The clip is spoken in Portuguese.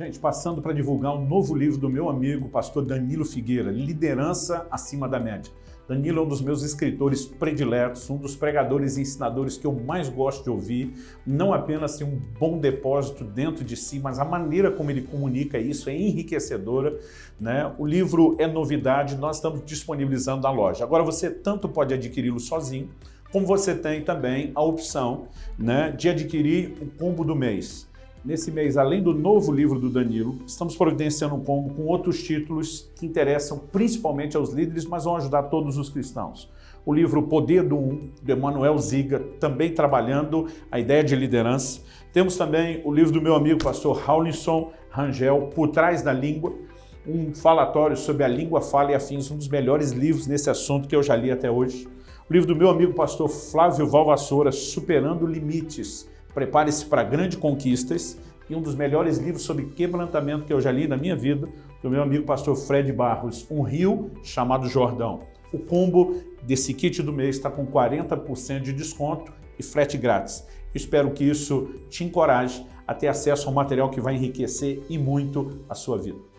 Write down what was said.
Gente, passando para divulgar um novo livro do meu amigo, pastor Danilo Figueira, Liderança Acima da Média. Danilo é um dos meus escritores prediletos, um dos pregadores e ensinadores que eu mais gosto de ouvir. Não apenas tem um bom depósito dentro de si, mas a maneira como ele comunica isso é enriquecedora. Né? O livro é novidade, nós estamos disponibilizando na loja. Agora você tanto pode adquiri-lo sozinho, como você tem também a opção né, de adquirir o combo do mês. Nesse mês, além do novo livro do Danilo, estamos providenciando um combo com outros títulos que interessam principalmente aos líderes, mas vão ajudar todos os cristãos. O livro Poder do Um, do Emanuel Ziga, também trabalhando a ideia de liderança. Temos também o livro do meu amigo pastor Raulinson Rangel, Por Trás da Língua, um falatório sobre a língua, fala e afins, um dos melhores livros nesse assunto que eu já li até hoje. O livro do meu amigo pastor Flávio Valvassoura, Superando Limites. Prepare-se para grandes conquistas e um dos melhores livros sobre quebrantamento que eu já li na minha vida, do meu amigo pastor Fred Barros, Um Rio Chamado Jordão. O combo desse kit do mês está com 40% de desconto e frete grátis. Espero que isso te encoraje a ter acesso ao material que vai enriquecer e muito a sua vida.